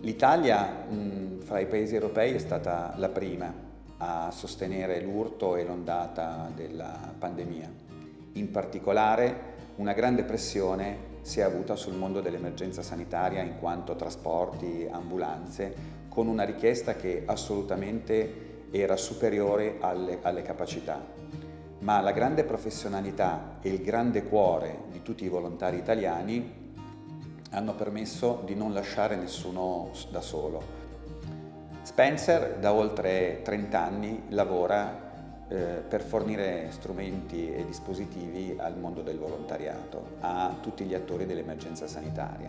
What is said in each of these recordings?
L'Italia fra i paesi europei è stata la prima a sostenere l'urto e l'ondata della pandemia. In particolare una grande pressione si è avuta sul mondo dell'emergenza sanitaria in quanto trasporti, ambulanze, con una richiesta che assolutamente era superiore alle, alle capacità. Ma la grande professionalità e il grande cuore di tutti i volontari italiani hanno permesso di non lasciare nessuno da solo. Spencer da oltre 30 anni lavora eh, per fornire strumenti e dispositivi al mondo del volontariato, a tutti gli attori dell'emergenza sanitaria.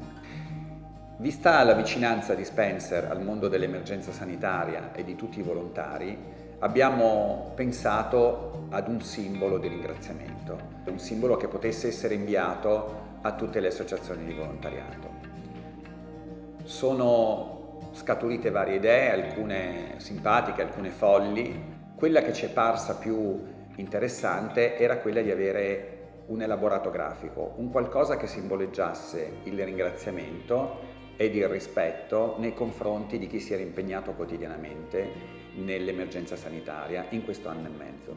Vista la vicinanza di Spencer al mondo dell'emergenza sanitaria e di tutti i volontari, abbiamo pensato ad un simbolo di ringraziamento, un simbolo che potesse essere inviato a tutte le associazioni di volontariato. Sono scaturite varie idee, alcune simpatiche, alcune folli. Quella che ci è parsa più interessante era quella di avere un elaborato grafico, un qualcosa che simboleggiasse il ringraziamento ed il rispetto nei confronti di chi si era impegnato quotidianamente nell'emergenza sanitaria in questo anno e mezzo.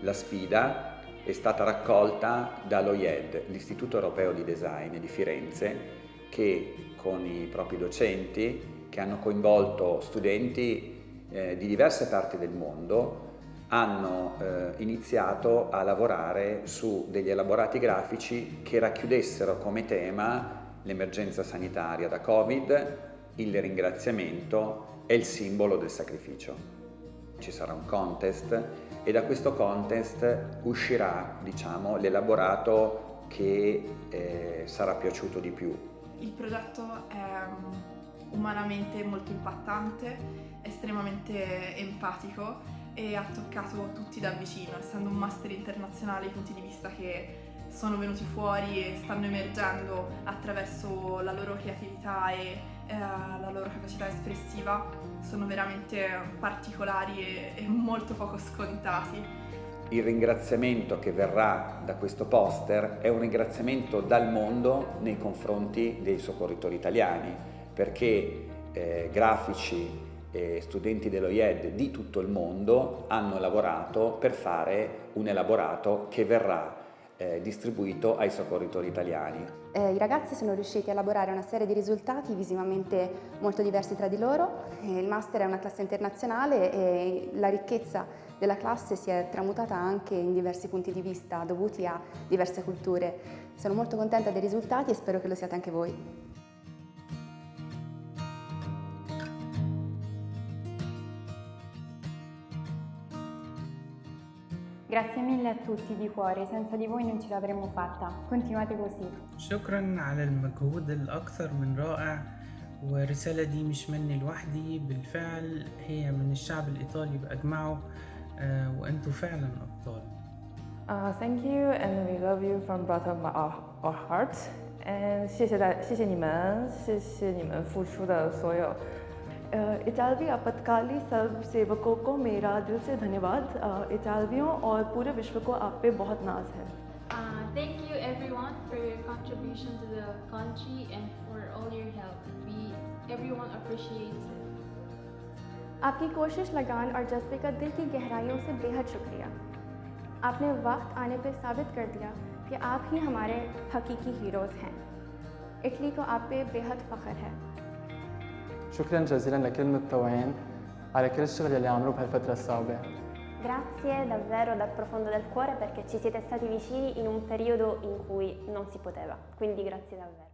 La sfida è stata raccolta dall'OIED, l'Istituto Europeo di Design di Firenze, che con i propri docenti, che hanno coinvolto studenti eh, di diverse parti del mondo, hanno eh, iniziato a lavorare su degli elaborati grafici che racchiudessero come tema l'emergenza sanitaria da Covid, il ringraziamento e il simbolo del sacrificio. Ci sarà un contest e da questo contest uscirà diciamo, l'elaborato che eh, sarà piaciuto di più. Il progetto è um, umanamente molto impattante, estremamente empatico e ha toccato tutti da vicino, essendo un master internazionale i punti di vista che sono venuti fuori e stanno emergendo attraverso la loro creatività e eh, la loro capacità espressiva sono veramente particolari e, e molto poco scontati. Il ringraziamento che verrà da questo poster è un ringraziamento dal mondo nei confronti dei soccorritori italiani perché eh, grafici e studenti dell'OIED di tutto il mondo hanno lavorato per fare un elaborato che verrà eh, distribuito ai soccorritori italiani. Eh, I ragazzi sono riusciti a elaborare una serie di risultati visivamente molto diversi tra di loro. Eh, il master è una classe internazionale e la ricchezza della classe si è tramutata anche in diversi punti di vista dovuti a diverse culture. Sono molto contenta dei risultati e spero che lo siate anche voi. Grazie mille a tutti di cuore, senza di voi non ce l'avremmo fatta. Continuate così. شكرا على المجهود الأكثر من رائع ورسالة دي مش مني لوحدي بالفعل هي من الشعب الإيطالي بأجمعه وأنتوا فعلا أبطال Uh, thank you and we love you from bottom of our, our hearts. And 谢谢大，谢谢你们，谢谢你们付出的所有。 इटालवी आपातकाली सब सेवकों को मेरा दिल से धन्यवाद। इटालवियों और पूरे विश्व को आप पे बहुत नाज है। Uh, thank you everyone for your contribution to the country and for all your help. We everyone appreciates it. आपकी कोशिश लगान और जज्बे का दिल की गहराइयों से बेहद शुक्रिया। आपने वक्त आने पर साबित कर दिया कि आप ही हमारे हकीकी हीरोज़ हैं। इटली को आप पे बेहद फ़ख्र है। شكرا جزيلا لكل المتطوعين على كل الشغل اللي عملوه بهالفترة الصعبة Grazie davvero dal profondo del cuore perché ci siete stati vicini in un periodo in cui non si poteva, quindi grazie davvero.